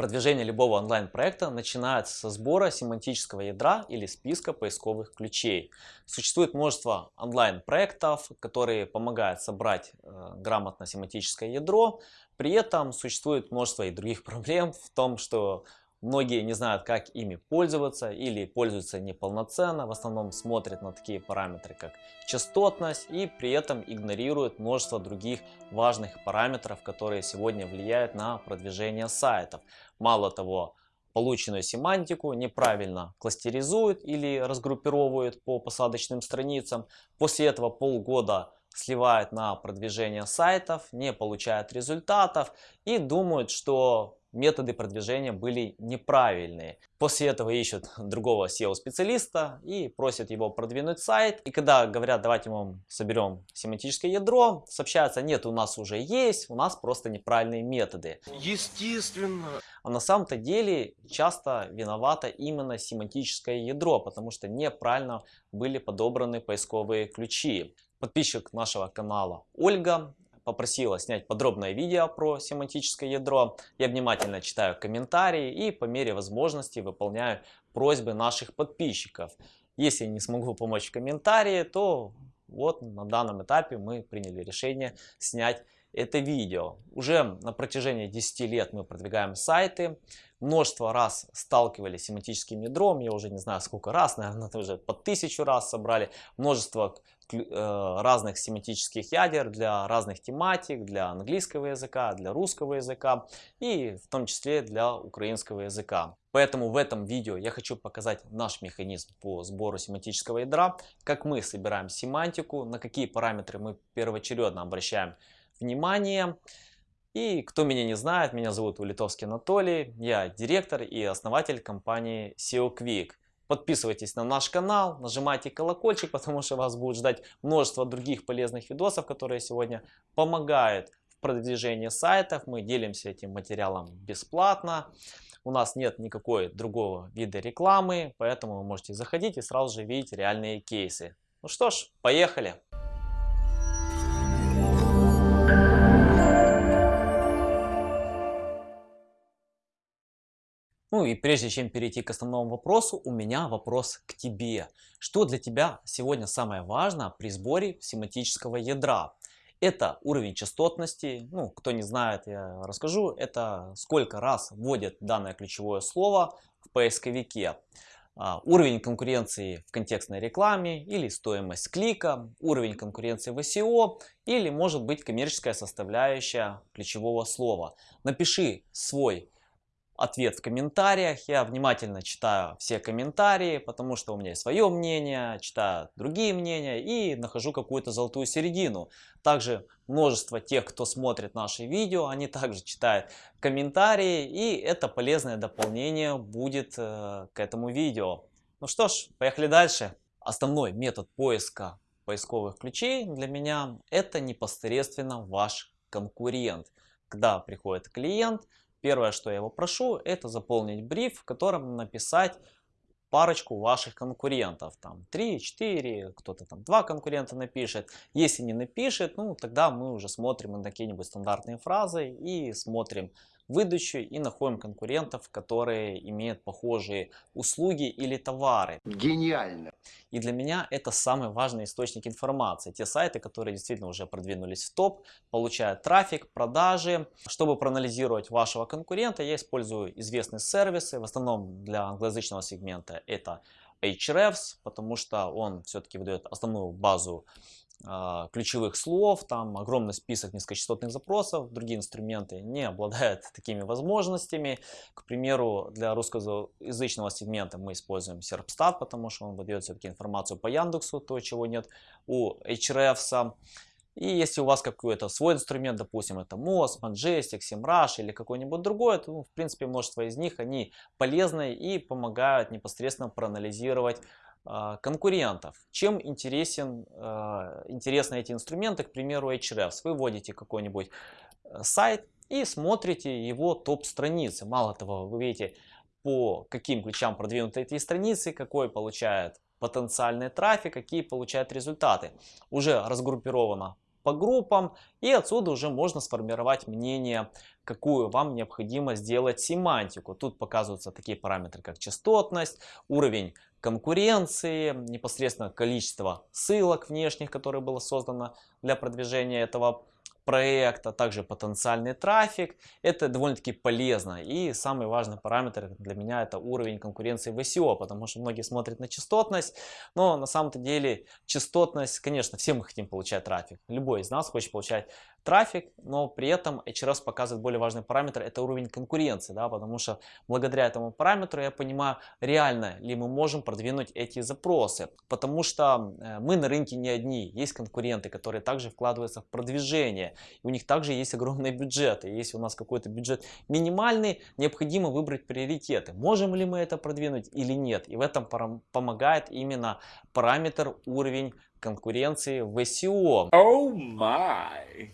Продвижение любого онлайн-проекта начинается со сбора семантического ядра или списка поисковых ключей. Существует множество онлайн-проектов, которые помогают собрать э, грамотно семантическое ядро. При этом существует множество и других проблем в том, что Многие не знают, как ими пользоваться или пользуются неполноценно, в основном смотрят на такие параметры, как частотность и при этом игнорируют множество других важных параметров, которые сегодня влияют на продвижение сайтов. Мало того, полученную семантику неправильно кластеризуют или разгруппировывают по посадочным страницам. После этого полгода сливают на продвижение сайтов, не получают результатов и думают, что методы продвижения были неправильные. После этого ищут другого SEO-специалиста и просят его продвинуть сайт. И когда говорят, давайте мы соберем семантическое ядро, сообщается, нет, у нас уже есть, у нас просто неправильные методы. Естественно. А на самом-то деле часто виновато именно семантическое ядро, потому что неправильно были подобраны поисковые ключи. Подписчик нашего канала Ольга попросила снять подробное видео про семантическое ядро. Я внимательно читаю комментарии и по мере возможности выполняю просьбы наших подписчиков. Если не смогу помочь в комментарии, то вот на данном этапе мы приняли решение снять это видео. Уже на протяжении 10 лет мы продвигаем сайты. Множество раз сталкивались с семантическим ядром. Я уже не знаю сколько раз, наверное, уже по тысячу раз собрали. Множество разных семантических ядер для разных тематик, для английского языка, для русского языка и в том числе для украинского языка. Поэтому в этом видео я хочу показать наш механизм по сбору семантического ядра, как мы собираем семантику, на какие параметры мы первоочередно обращаем внимание. И кто меня не знает, меня зовут Улитовский Анатолий, я директор и основатель компании SEO Quick. Подписывайтесь на наш канал, нажимайте колокольчик, потому что вас будет ждать множество других полезных видосов, которые сегодня помогают в продвижении сайтов. Мы делимся этим материалом бесплатно. У нас нет никакой другого вида рекламы, поэтому вы можете заходить и сразу же видеть реальные кейсы. Ну что ж, поехали! Ну и прежде чем перейти к основному вопросу, у меня вопрос к тебе. Что для тебя сегодня самое важное при сборе семантического ядра? Это уровень частотности, ну кто не знает, я расскажу, это сколько раз вводит данное ключевое слово в поисковике. А, уровень конкуренции в контекстной рекламе или стоимость клика, уровень конкуренции в SEO или может быть коммерческая составляющая ключевого слова. Напиши свой ответ в комментариях. Я внимательно читаю все комментарии, потому что у меня есть свое мнение, читаю другие мнения и нахожу какую-то золотую середину. Также множество тех, кто смотрит наши видео, они также читают комментарии и это полезное дополнение будет э, к этому видео. Ну что ж, поехали дальше. Основной метод поиска поисковых ключей для меня это непосредственно ваш конкурент. Когда приходит клиент, Первое, что я его прошу, это заполнить бриф, в котором написать парочку ваших конкурентов. Там 3, 4, кто-то там 2 конкурента напишет. Если не напишет, ну тогда мы уже смотрим на какие-нибудь стандартные фразы и смотрим выдачу и находим конкурентов, которые имеют похожие услуги или товары. Гениально! И для меня это самый важный источник информации. Те сайты, которые действительно уже продвинулись в топ, получают трафик, продажи. Чтобы проанализировать вашего конкурента, я использую известные сервисы. В основном для англоязычного сегмента это Ahrefs, потому что он все-таки выдает основную базу ключевых слов, там огромный список низкочастотных запросов, другие инструменты не обладают такими возможностями. К примеру, для русскоязычного сегмента мы используем Serpstat, потому что он выдает все-таки информацию по Яндексу, то чего нет у Ahrefs. И если у вас какой-то свой инструмент, допустим, это Moz, Majestic, SEMrush или какой-нибудь другой, то, ну, в принципе, множество из них, они полезны и помогают непосредственно проанализировать а, конкурентов. Чем интересен, а, интересны эти инструменты, к примеру, Ahrefs. Вы вводите какой-нибудь э, сайт и смотрите его топ-страницы. Мало того, вы видите, по каким ключам продвинуты эти страницы, какой получает потенциальный трафик, какие получают результаты. Уже разгруппировано по группам и отсюда уже можно сформировать мнение какую вам необходимо сделать семантику. Тут показываются такие параметры, как частотность, уровень конкуренции, непосредственно количество ссылок внешних, которые было создано для продвижения этого проекта, также потенциальный трафик. Это довольно-таки полезно. И самый важный параметр для меня это уровень конкуренции в SEO, потому что многие смотрят на частотность, но на самом-то деле частотность, конечно, все мы хотим получать трафик. Любой из нас хочет получать трафик, но при этом HRS показывает более важный параметр, это уровень конкуренции, да, потому что благодаря этому параметру я понимаю, реально ли мы можем продвинуть эти запросы, потому что э, мы на рынке не одни, есть конкуренты, которые также вкладываются в продвижение, и у них также есть огромные бюджеты, если у нас какой-то бюджет минимальный, необходимо выбрать приоритеты, можем ли мы это продвинуть или нет, и в этом помогает именно параметр уровень конкуренции в SEO. Oh my!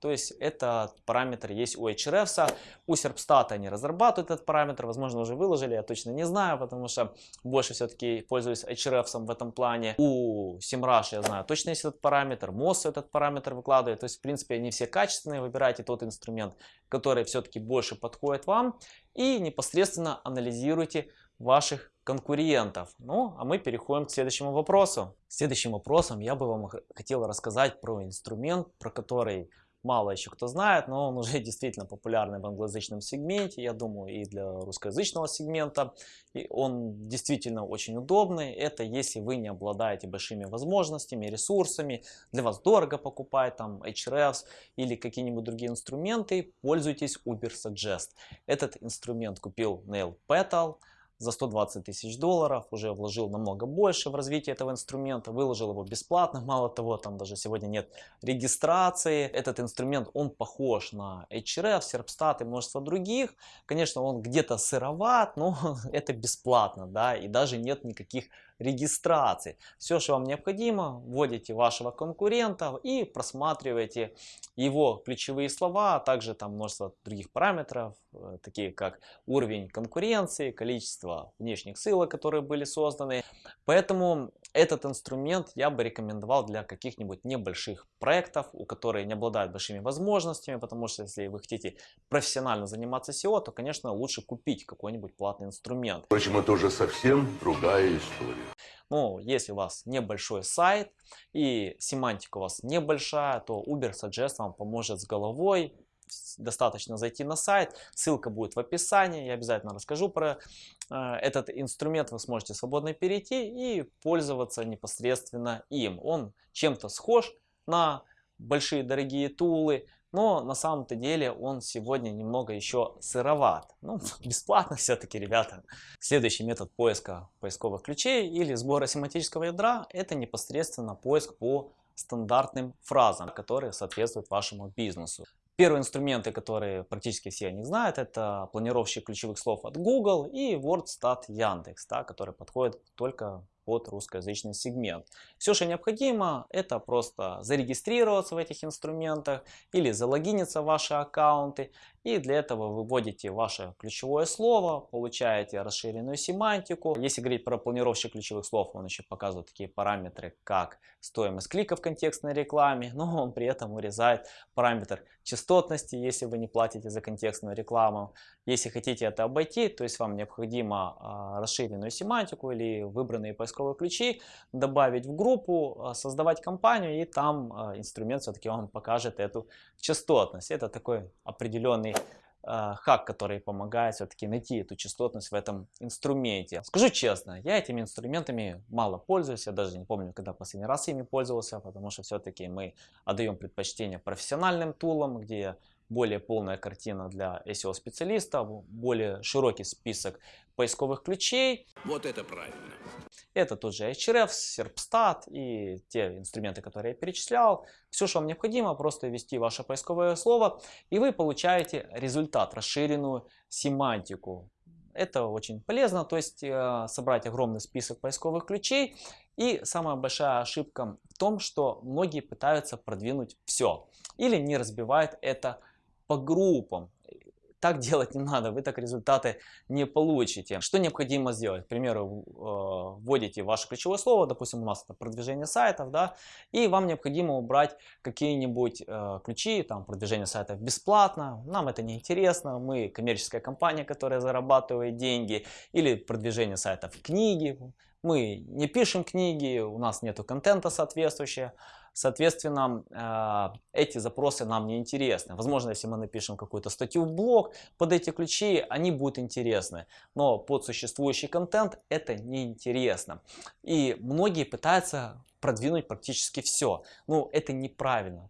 То есть этот параметр есть у Ahrefs, у Serpstat они разрабатывают этот параметр, возможно уже выложили, я точно не знаю, потому что больше все-таки пользуюсь Ahrefs в этом плане. У SEMrush я знаю точно есть этот параметр, Moz этот параметр выкладывает, то есть в принципе они все качественные, выбирайте тот инструмент, который все-таки больше подходит вам и непосредственно анализируйте ваших конкурентов. Ну, а мы переходим к следующему вопросу. Следующим вопросом я бы вам хотел рассказать про инструмент, про который мало еще кто знает, но он уже действительно популярный в англоязычном сегменте, я думаю, и для русскоязычного сегмента. И он действительно очень удобный. Это если вы не обладаете большими возможностями, ресурсами, для вас дорого покупать там Ahrefs или какие-нибудь другие инструменты, пользуйтесь Ubersuggest. Этот инструмент купил Neil Petal за 120 тысяч долларов, уже вложил намного больше в развитие этого инструмента, выложил его бесплатно, мало того, там даже сегодня нет регистрации. Этот инструмент, он похож на Ahrefs, Serpstat и множество других. Конечно, он где-то сыроват, но это бесплатно, да, и даже нет никаких регистрации. Все, что вам необходимо, вводите вашего конкурента и просматриваете его ключевые слова, а также там множество других параметров, э, такие как уровень конкуренции, количество внешних ссылок, которые были созданы. Поэтому этот инструмент я бы рекомендовал для каких-нибудь небольших проектов, у которых не обладают большими возможностями, потому что если вы хотите профессионально заниматься SEO, то, конечно, лучше купить какой-нибудь платный инструмент. Впрочем, это уже совсем другая история. Ну, если у вас небольшой сайт и семантика у вас небольшая, то Uber Suggest вам поможет с головой. Достаточно зайти на сайт, ссылка будет в описании, я обязательно расскажу про э, этот инструмент, вы сможете свободно перейти и пользоваться непосредственно им. Он чем-то схож на большие дорогие тулы, но на самом-то деле он сегодня немного еще сыроват. Ну, бесплатно все-таки, ребята. Следующий метод поиска поисковых ключей или сбора семантического ядра это непосредственно поиск по стандартным фразам, которые соответствуют вашему бизнесу. Первые инструменты, которые практически все они знают, это планировщик ключевых слов от Google и WordStat Яндекс, да, который подходит только под русскоязычный сегмент. Все, что необходимо, это просто зарегистрироваться в этих инструментах или залогиниться в ваши аккаунты. И для этого вы вводите ваше ключевое слово, получаете расширенную семантику. Если говорить про планировщик ключевых слов, он еще показывает такие параметры, как стоимость клика в контекстной рекламе, но он при этом урезает параметр частотности, если вы не платите за контекстную рекламу. Если хотите это обойти, то есть вам необходимо а, расширенную семантику или выбранные поисковые ключи добавить в группу, а, создавать компанию и там а, инструмент все-таки вам покажет эту частотность. Это такой определенный хак, который помогает все-таки найти эту частотность в этом инструменте. Скажу честно, я этими инструментами мало пользуюсь, я даже не помню, когда последний раз ими пользовался, потому что все-таки мы отдаем предпочтение профессиональным тулам, где более полная картина для SEO-специалистов, более широкий список поисковых ключей. Вот это правильно. Это тот же Ahrefs, Serpstat и те инструменты, которые я перечислял. Все, что вам необходимо, просто ввести ваше поисковое слово, и вы получаете результат, расширенную семантику. Это очень полезно, то есть э, собрать огромный список поисковых ключей. И самая большая ошибка в том, что многие пытаются продвинуть все или не разбивают это по группам. Так делать не надо, вы так результаты не получите. Что необходимо сделать? К примеру, э, вводите ваше ключевое слово, допустим, у нас это продвижение сайтов, да, и вам необходимо убрать какие-нибудь э, ключи, там, продвижение сайтов бесплатно, нам это не интересно, мы коммерческая компания, которая зарабатывает деньги, или продвижение сайтов книги, мы не пишем книги, у нас нету контента соответствующего, Соответственно, а, эти запросы нам не интересны. Возможно, если мы напишем какую-то статью в блог под эти ключи, они будут интересны. Но под существующий контент это не интересно. И многие пытаются продвинуть практически все. Ну, это неправильно.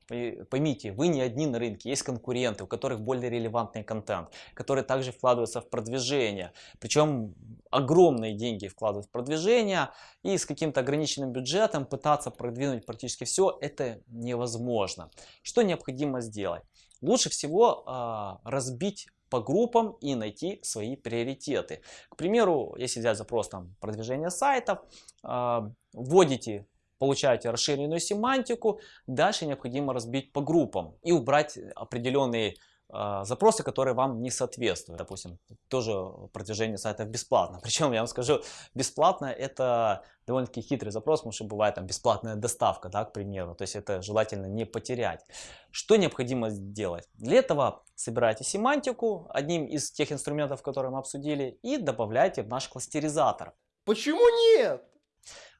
Поймите, вы не одни на рынке, есть конкуренты, у которых более релевантный контент, которые также вкладываются в продвижение. Причем огромные деньги вкладывают в продвижение, и с каким-то ограниченным бюджетом пытаться продвинуть практически все, это невозможно. Что необходимо сделать? Лучше всего э, разбить по группам и найти свои приоритеты. К примеру, если взять запрос там продвижение сайтов, э, вводите получаете расширенную семантику, дальше необходимо разбить по группам и убрать определенные э, запросы, которые вам не соответствуют. Допустим, тоже продвижение сайтов бесплатно. Причем, я вам скажу, бесплатно это довольно-таки хитрый запрос, потому что бывает там бесплатная доставка, да, к примеру. То есть это желательно не потерять. Что необходимо сделать? Для этого собираете семантику, одним из тех инструментов, которые мы обсудили, и добавляете в наш кластеризатор. Почему нет?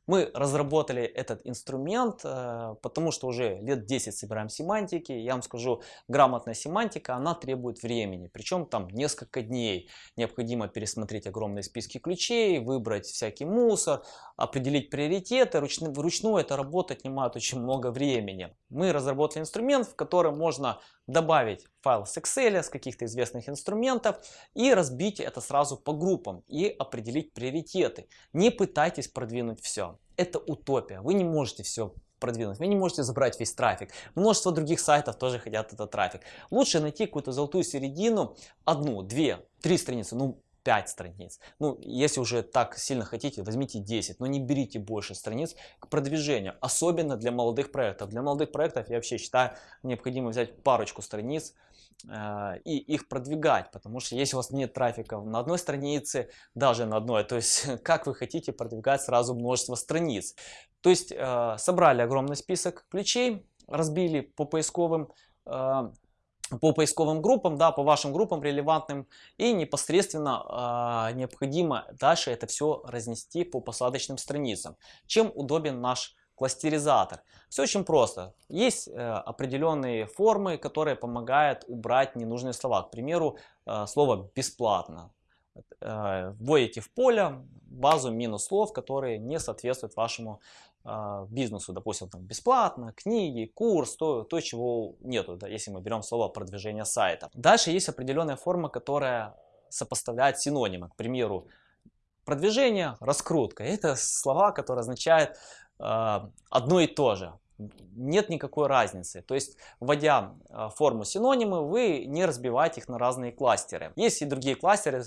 Мы разработали этот инструмент, э, потому что уже лет 10 собираем семантики. Я вам скажу, грамотная семантика, она требует времени. Причем там несколько дней. Необходимо пересмотреть огромные списки ключей, выбрать всякий мусор, определить приоритеты. Вручную, эта работа отнимает очень много времени. Мы разработали инструмент, в котором можно добавить файл с Excel, с каких-то известных инструментов и разбить это сразу по группам и определить приоритеты. Не пытайтесь продвинуть все. Это утопия. Вы не можете все продвинуть. Вы не можете забрать весь трафик. Множество других сайтов тоже хотят этот трафик. Лучше найти какую-то золотую середину, одну, две, три страницы, ну 5 страниц. Ну, если уже так сильно хотите, возьмите 10, но не берите больше страниц к продвижению. Особенно для молодых проектов. Для молодых проектов я вообще считаю необходимо взять парочку страниц э, и их продвигать. Потому что если у вас нет трафика на одной странице, даже на одной, то есть как вы хотите продвигать сразу множество страниц. То есть э, собрали огромный список ключей, разбили по поисковым э, по поисковым группам, да, по вашим группам релевантным и непосредственно э, необходимо дальше это все разнести по посадочным страницам. Чем удобен наш кластеризатор? Все очень просто. Есть э, определенные формы, которые помогают убрать ненужные слова. К примеру, э, слово бесплатно. Э, вводите в поле базу минус слов, которые не соответствуют вашему э, бизнесу. Допустим, там бесплатно, книги, курс, то, то чего нету, да, если мы берем слово продвижение сайта. Дальше есть определенная форма, которая сопоставляет синонимы. К примеру, продвижение, раскрутка. Это слова, которые означают э, одно и то же нет никакой разницы. То есть, вводя форму синонимы, вы не разбиваете их на разные кластеры. Есть и другие кластеры,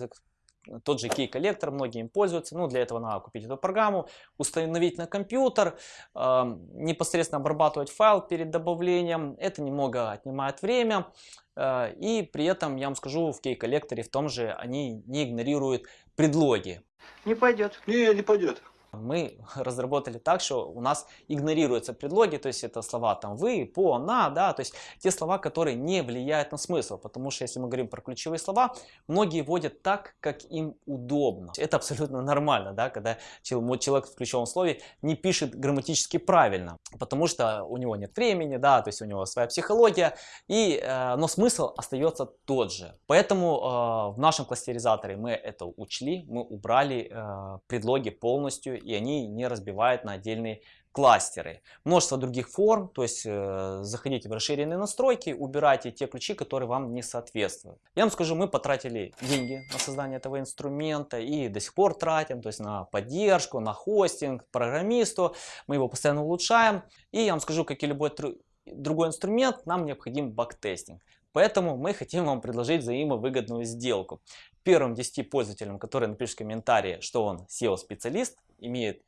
тот же key коллектор, многие им пользуются. Ну, для этого надо купить эту программу, установить на компьютер, э, непосредственно обрабатывать файл перед добавлением. Это немного отнимает время. Э, и при этом, я вам скажу, в key коллекторе в том же они не игнорируют предлоги. Не пойдет. Не, не пойдет. Мы разработали так, что у нас игнорируются предлоги, то есть это слова там вы, по, на, да, то есть те слова, которые не влияют на смысл, потому что если мы говорим про ключевые слова, многие вводят так, как им удобно. Это абсолютно нормально, да, когда человек в ключевом слове не пишет грамматически правильно, потому что у него нет времени, да, то есть у него своя психология, и, э, но смысл остается тот же. Поэтому э, в нашем кластеризаторе мы это учли, мы убрали э, предлоги полностью и они не разбивают на отдельные кластеры. Множество других форм, то есть э, заходите в расширенные настройки, убирайте те ключи, которые вам не соответствуют. Я вам скажу, мы потратили деньги на создание этого инструмента и до сих пор тратим, то есть на поддержку, на хостинг, программисту, мы его постоянно улучшаем. И я вам скажу, как и любой другой инструмент, нам необходим бактестинг. Поэтому мы хотим вам предложить взаимовыгодную сделку. Первым 10 пользователям, которые напишут комментарии, что он SEO-специалист, имеет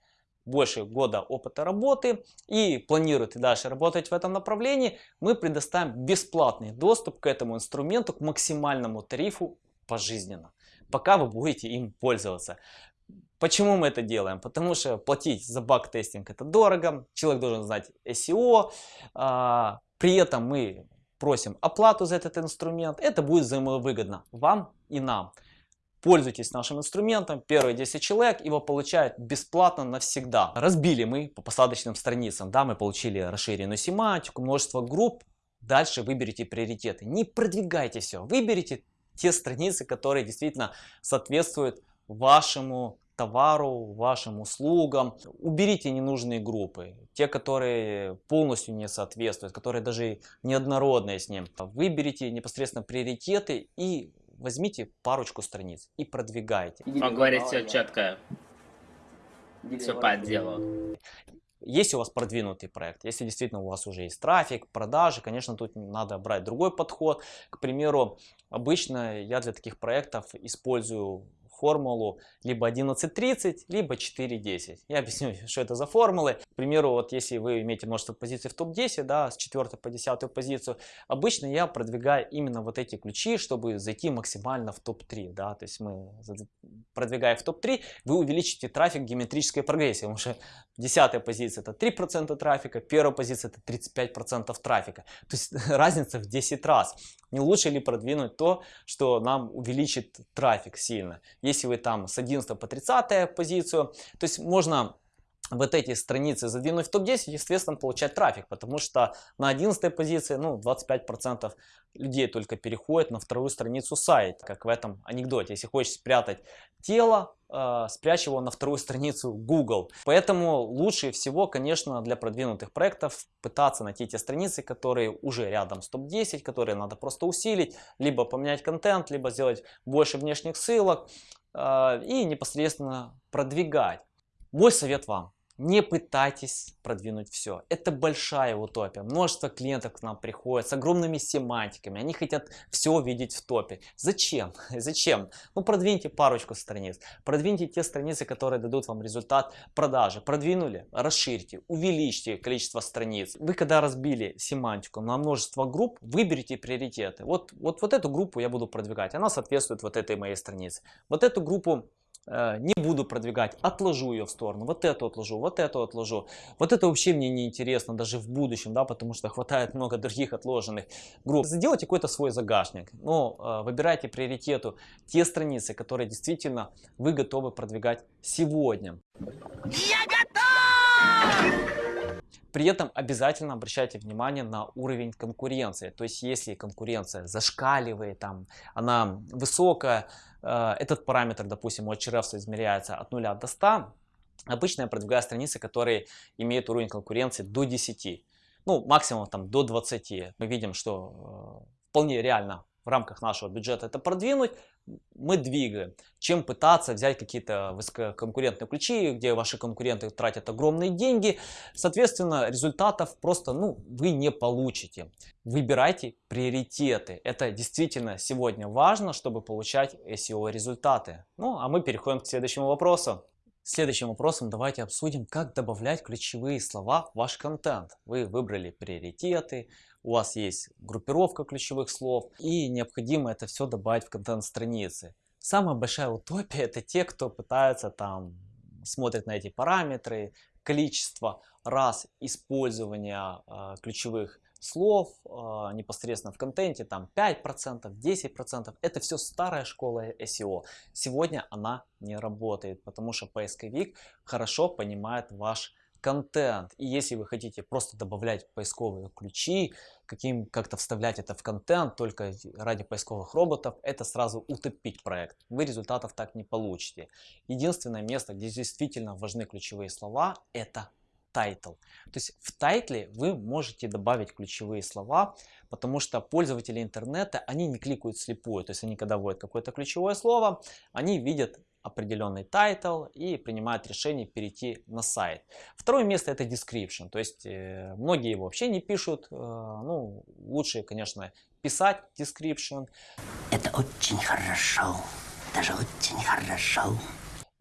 больше года опыта работы и планирует и дальше работать в этом направлении, мы предоставим бесплатный доступ к этому инструменту, к максимальному тарифу пожизненно, пока вы будете им пользоваться. Почему мы это делаем? Потому что платить за баг-тестинг это дорого, человек должен знать SEO, а, при этом мы просим оплату за этот инструмент, это будет взаимовыгодно вам и нам. Пользуйтесь нашим инструментом, первые 10 человек его получают бесплатно навсегда. Разбили мы по посадочным страницам, да, мы получили расширенную семантику, множество групп. Дальше выберите приоритеты. Не продвигайте все, выберите те страницы, которые действительно соответствуют вашему товару, вашим услугам. Уберите ненужные группы, те, которые полностью не соответствуют, которые даже неоднородные с ним. Выберите непосредственно приоритеты и возьмите парочку страниц и продвигайте. Он говорит все четко, все по делу. Если у вас продвинутый проект, если действительно у вас уже есть трафик, продажи, конечно, тут надо брать другой подход. К примеру, обычно я для таких проектов использую формулу либо 11.30, либо 4.10. Я объясню, что это за формулы. К примеру, вот если вы имеете множество позиций в топ-10, да, с 4 по 10 позицию, обычно я продвигаю именно вот эти ключи, чтобы зайти максимально в топ-3. Да, то есть мы продвигая в топ-3, вы увеличите трафик геометрической прогрессии, потому что 10 позиция это 3% трафика, первая позиция это 35% трафика. То есть разница в 10 раз. Не лучше ли продвинуть то, что нам увеличит трафик сильно? Вы там с 11 по 30 позицию, то есть можно вот эти страницы задвинуть в топ-10, естественно, получать трафик, потому что на 11 позиции, ну, 25% людей только переходят на вторую страницу сайта, как в этом анекдоте. Если хочешь спрятать тело, э, спрячь его на вторую страницу Google. Поэтому лучше всего, конечно, для продвинутых проектов пытаться найти те страницы, которые уже рядом с топ-10, которые надо просто усилить, либо поменять контент, либо сделать больше внешних ссылок и непосредственно продвигать. Мой совет вам. Не пытайтесь продвинуть все. Это большая утопия. Множество клиентов к нам приходят с огромными семантиками. Они хотят все видеть в топе. Зачем? Зачем? Ну продвиньте парочку страниц. Продвиньте те страницы, которые дадут вам результат продажи. Продвинули? Расширьте, увеличьте количество страниц. Вы когда разбили семантику на множество групп, выберите приоритеты. Вот, вот, вот эту группу я буду продвигать. Она соответствует вот этой моей странице. Вот эту группу не буду продвигать, отложу ее в сторону, вот эту отложу, вот эту отложу. Вот это вообще мне не интересно даже в будущем, да, потому что хватает много других отложенных групп. Сделайте какой-то свой загашник, но э, выбирайте приоритету те страницы, которые действительно вы готовы продвигать сегодня. Я готов! При этом обязательно обращайте внимание на уровень конкуренции. То есть если конкуренция зашкаливает, там, она высокая, э, этот параметр, допустим, у Ahrefs измеряется от 0 до 100, обычно я продвигаю страницы, которые имеют уровень конкуренции до 10. Ну, максимум там до 20. Мы видим, что э, вполне реально в рамках нашего бюджета это продвинуть, мы двигаем, чем пытаться взять какие-то высококонкурентные ключи, где ваши конкуренты тратят огромные деньги. Соответственно, результатов просто ну, вы не получите. Выбирайте приоритеты. Это действительно сегодня важно, чтобы получать SEO результаты. Ну, а мы переходим к следующему вопросу. Следующим вопросом давайте обсудим, как добавлять ключевые слова в ваш контент. Вы выбрали приоритеты, у вас есть группировка ключевых слов и необходимо это все добавить в контент страницы. Самая большая утопия это те, кто пытается там смотрит на эти параметры, количество раз использования э, ключевых слов э, непосредственно в контенте, там 5%, 10%, это все старая школа SEO. Сегодня она не работает, потому что поисковик хорошо понимает ваш контент. И если вы хотите просто добавлять поисковые ключи, каким как-то вставлять это в контент только ради поисковых роботов, это сразу утопить проект. Вы результатов так не получите. Единственное место, где действительно важны ключевые слова, это title. То есть в title е вы можете добавить ключевые слова, потому что пользователи интернета, они не кликают вслепую. То есть они когда вводят какое-то ключевое слово, они видят определенный title и принимают решение перейти на сайт. Второе место это description, то есть э, многие его вообще не пишут, э, ну лучше, конечно, писать description. Это очень хорошо, даже очень хорошо.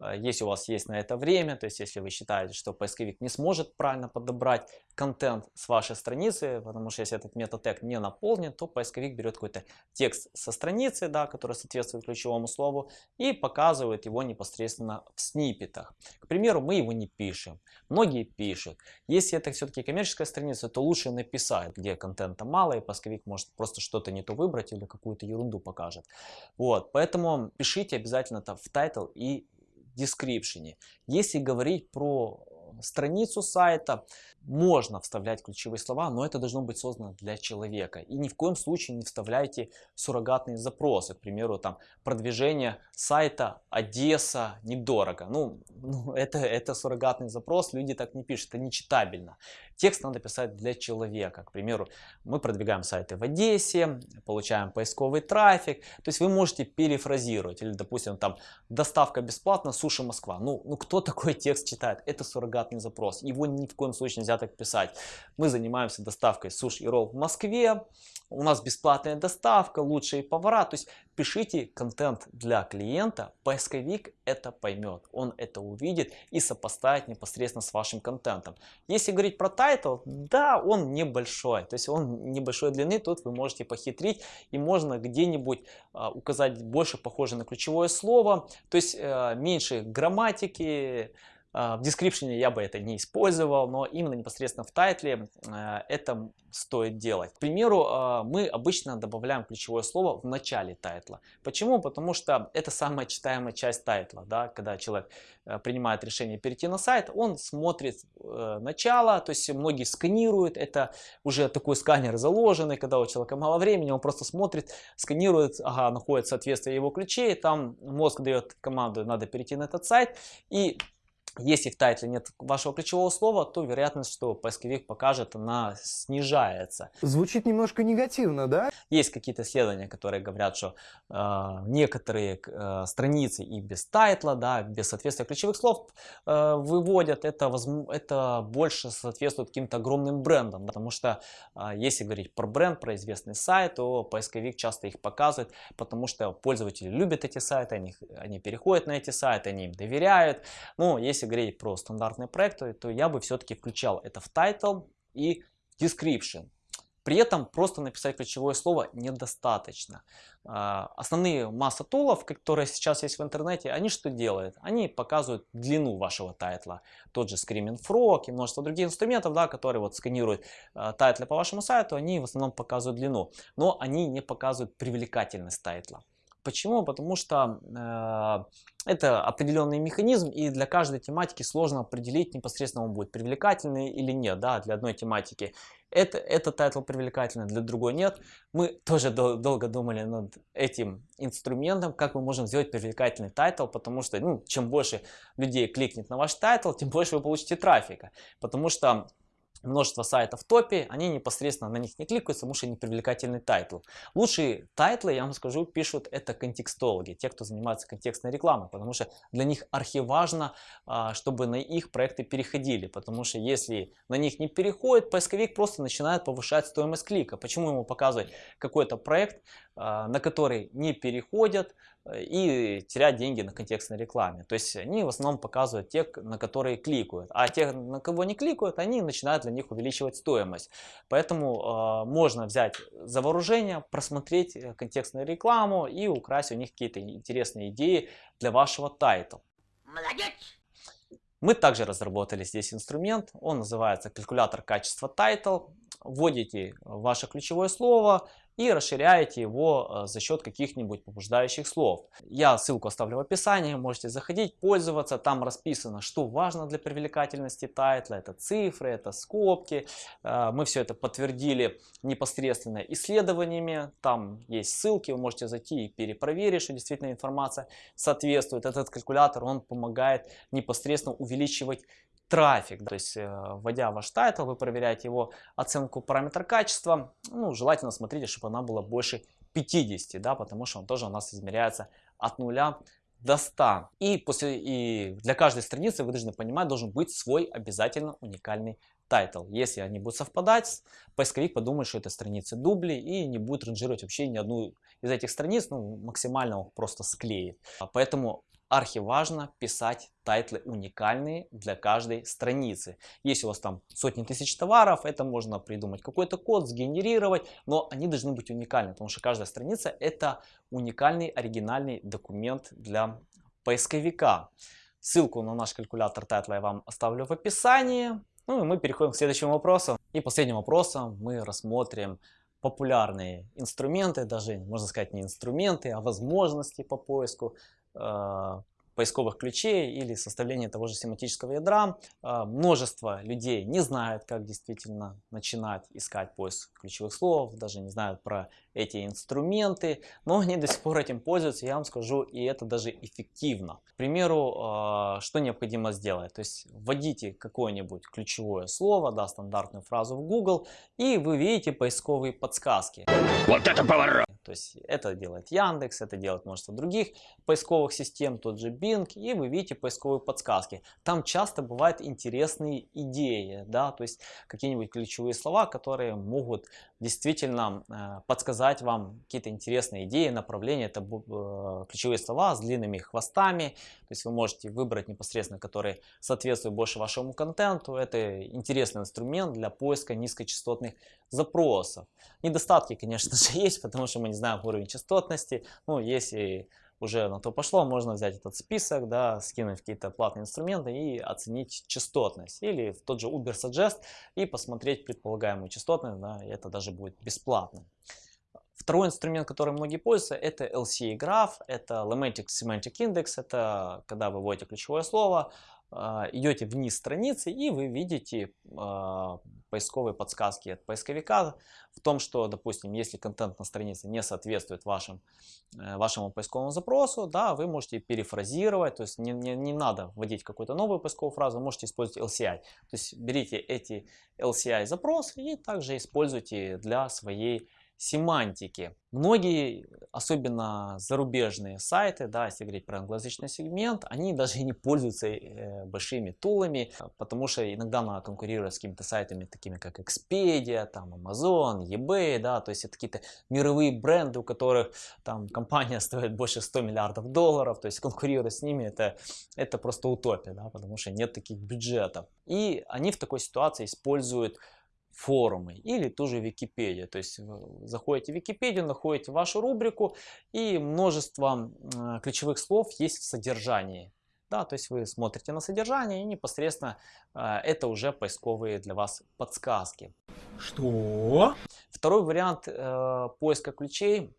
Э, если у вас есть на это время, то есть если вы считаете, что поисковик не сможет правильно подобрать контент с вашей страницы, потому что если этот метатег не наполнен, то поисковик берет какой-то текст со страницы, да, который соответствует ключевому слову, и показывает его непосредственно в сниппетах. К примеру, мы его не пишем. Многие пишут. Если это все-таки коммерческая страница, то лучше написать, где контента мало, и поисковик может просто что-то не то выбрать или какую-то ерунду покажет. Вот, поэтому пишите обязательно это в title и description. Если говорить про страницу сайта, можно вставлять ключевые слова, но это должно быть создано для человека. И ни в коем случае не вставляйте суррогатные запросы. К примеру, там продвижение сайта Одесса недорого. Ну, ну это, это суррогатный запрос, люди так не пишут, это нечитабельно. Текст надо писать для человека. К примеру, мы продвигаем сайты в Одессе, получаем поисковый трафик. То есть вы можете перефразировать. Или, допустим, там доставка бесплатно, суши Москва. Ну, ну кто такой текст читает? Это суррогатный запрос. Его ни в коем случае нельзя так писать. Мы занимаемся доставкой суш и ролл в Москве. У нас бесплатная доставка, лучшие повара. То есть пишите контент для клиента, поисковик это поймет, он это увидит и сопоставит непосредственно с вашим контентом. Если говорить про title, да, он небольшой, то есть он небольшой длины, тут вы можете похитрить и можно где-нибудь а, указать больше похоже на ключевое слово, то есть а, меньше грамматики, в description я бы это не использовал, но именно непосредственно в title е а, это стоит делать. К примеру, а, мы обычно добавляем ключевое слово в начале title а. Почему? Потому что это самая читаемая часть title а. Да? Когда человек принимает решение перейти на сайт, он смотрит э, начало, то есть многие сканируют, это уже такой сканер заложенный, когда у человека мало времени, он просто смотрит, сканирует, ага, находит соответствие его ключей, там мозг дает команду, надо перейти на этот сайт, и если в тайтле нет вашего ключевого слова, то вероятность, что поисковик покажет, она снижается. Звучит немножко негативно, да? Есть какие-то исследования, которые говорят, что э, некоторые э, страницы и без тайтла, да, без соответствия ключевых слов э, выводят. Это, это больше соответствует каким-то огромным брендам. Потому что э, если говорить про бренд, про известный сайт, то поисковик часто их показывает, потому что пользователи любят эти сайты, они, они переходят на эти сайты, они им доверяют. Но если если говорить про стандартные проекты, то я бы все-таки включал это в title и description. При этом просто написать ключевое слово недостаточно. А, основная масса tool ов, которые сейчас есть в интернете, они что делают? Они показывают длину вашего title а. Тот же Screaming Frog и множество других инструментов, да, которые вот сканируют а, title ы по вашему сайту, они в основном показывают длину. Но они не показывают привлекательность title а. Почему? Потому что э, это определенный механизм, и для каждой тематики сложно определить непосредственно он будет привлекательный или нет. Да, для одной тематики это, этот title привлекательный, для другой нет. Мы тоже дол долго думали над этим инструментом, как мы можем сделать привлекательный title, потому что ну, чем больше людей кликнет на ваш title, тем больше вы получите трафика. Потому что множество сайтов в топе, они непосредственно на них не кликаются, потому что непривлекательный title. Лучшие title ы, я вам скажу, пишут это контекстологи, те, кто занимается контекстной рекламой, потому что для них архиважно, а, чтобы на их проекты переходили, потому что если на них не переходит, поисковик просто начинает повышать стоимость клика. Почему ему показывать какой-то проект, на который не переходят, и терять деньги на контекстной рекламе. То есть они в основном показывают тех, на которые кликают. А тех, на кого не кликают, они начинают для них увеличивать стоимость. Поэтому э, можно взять за вооружение, просмотреть э, контекстную рекламу и украсть у них какие-то интересные идеи для вашего title а. Молодец! Мы также разработали здесь инструмент, он называется калькулятор качества title. Вводите ваше ключевое слово, и расширяете его э, за счет каких-нибудь побуждающих слов. Я ссылку оставлю в описании, можете заходить, пользоваться. Там расписано, что важно для привлекательности тайтла. Это цифры, это скобки. Э, мы все это подтвердили непосредственно исследованиями. Там есть ссылки, вы можете зайти и перепроверить, что действительно информация соответствует. Этот калькулятор, он помогает непосредственно увеличивать трафик. То есть, э, вводя ваш title, вы проверяете его оценку параметра качества. Ну, желательно смотрите, чтобы она была больше 50, да, потому что он тоже у нас измеряется от 0 до 100. И, после, и для каждой страницы вы должны понимать, должен быть свой обязательно уникальный тайтл. Если они будут совпадать, поисковик подумает, что это страницы дубли и не будет ранжировать вообще ни одну из этих страниц, ну, максимально он просто склеит. Поэтому архиважно писать title ы уникальные для каждой страницы. Если у вас там сотни тысяч товаров, это можно придумать какой-то код, сгенерировать, но они должны быть уникальны, потому что каждая страница это уникальный оригинальный документ для поисковика. Ссылку на наш калькулятор title а я вам оставлю в описании. Ну и мы переходим к следующему вопросу. И последним вопросом мы рассмотрим популярные инструменты, даже можно сказать не инструменты, а возможности по поиску э, поисковых ключей или составление того же семантического ядра. Э, множество людей не знают, как действительно начинать искать поиск ключевых слов, даже не знают про эти инструменты, но они до сих пор этим пользуются, я вам скажу, и это даже эффективно. К примеру, э, что необходимо сделать? То есть вводите какое-нибудь ключевое слово, да, стандартную фразу в Google, и вы видите поисковые подсказки. Вот это поворот! То есть это делает Яндекс, это делает множество других поисковых систем, тот же Bing, и вы видите поисковые подсказки. Там часто бывают интересные идеи, да, то есть какие-нибудь ключевые слова, которые могут действительно э, подсказать вам какие-то интересные идеи, направления. Это э, ключевые слова с длинными хвостами, то есть вы можете выбрать непосредственно, которые соответствуют больше вашему контенту. Это интересный инструмент для поиска низкочастотных запросов. Недостатки, конечно же, есть, потому что мы не знаем уровень частотности. Ну, если уже на то пошло, можно взять этот список, да, скинуть какие-то платные инструменты и оценить частотность. Или в тот же Uber Suggest и посмотреть предполагаемую частотность, да, и это даже будет бесплатно. Второй инструмент, которым многие пользуются, это LCA Graph, это Lemantic Semantic Index, это когда вы вводите ключевое слово, идете вниз страницы и вы видите э, поисковые подсказки от поисковика в том, что, допустим, если контент на странице не соответствует вашим, э, вашему поисковому запросу, да, вы можете перефразировать, то есть не, не, не надо вводить какую-то новую поисковую фразу, можете использовать LCI. То есть берите эти LCI запросы и также используйте для своей семантики. Многие, особенно зарубежные сайты, да, если говорить про англоязычный сегмент, они даже не пользуются э, большими тулами, потому что иногда надо конкурировать с какими-то сайтами, такими как Expedia, там, Amazon, eBay, да, то есть это какие-то мировые бренды, у которых там компания стоит больше 100 миллиардов долларов, то есть конкурировать с ними это, это просто утопия, да, потому что нет таких бюджетов. И они в такой ситуации используют форумы или ту же Википедия. То есть заходите в Википедию, находите вашу рубрику и множество ключевых слов есть в содержании. Да, то есть вы смотрите на содержание и непосредственно э, это уже поисковые для вас подсказки. Что? Второй вариант э, поиска ключей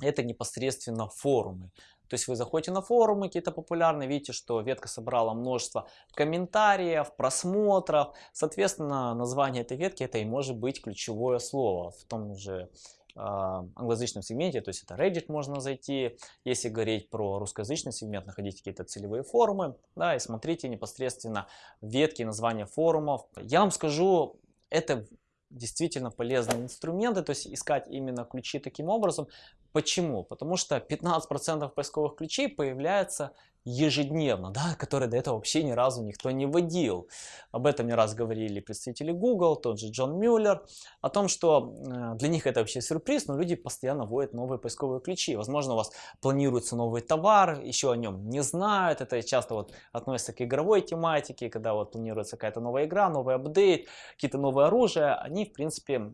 это непосредственно форумы. То есть вы заходите на форумы какие-то популярные, видите, что ветка собрала множество комментариев, просмотров. Соответственно, название этой ветки это и может быть ключевое слово в том же э, англоязычном сегменте, то есть это Reddit можно зайти. Если говорить про русскоязычный сегмент, находите какие-то целевые форумы, да, и смотрите непосредственно ветки, названия форумов. Я вам скажу, это действительно полезные инструменты, то есть искать именно ключи таким образом. Почему? Потому что 15% поисковых ключей появляется ежедневно, да, которые до этого вообще ни разу никто не вводил. Об этом не раз говорили представители Google, тот же Джон Мюллер, о том, что э, для них это вообще сюрприз, но люди постоянно вводят новые поисковые ключи. Возможно, у вас планируется новый товар, еще о нем не знают. Это часто вот относится к игровой тематике, когда вот планируется какая-то новая игра, новый апдейт, какие-то новые оружия. Они, в принципе,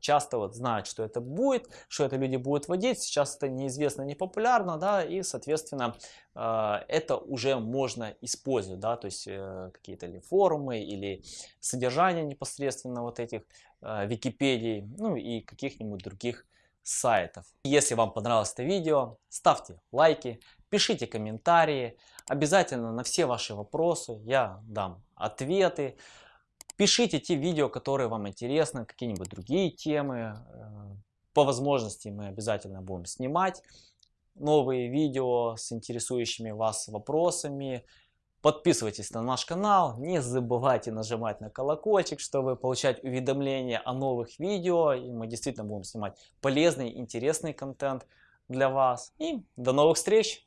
часто вот знают, что это будет, что это люди будут вводить. Сейчас это неизвестно, не популярно, да, и, соответственно, это уже можно использовать, да, то есть э, какие-то ли форумы или содержание непосредственно вот этих э, Википедий, ну и каких-нибудь других сайтов. Если вам понравилось это видео, ставьте лайки, пишите комментарии, обязательно на все ваши вопросы я дам ответы. Пишите те видео, которые вам интересны, какие-нибудь другие темы. Э, по возможности мы обязательно будем снимать новые видео с интересующими вас вопросами. Подписывайтесь на наш канал, не забывайте нажимать на колокольчик, чтобы получать уведомления о новых видео. И мы действительно будем снимать полезный, интересный контент для вас. И до новых встреч!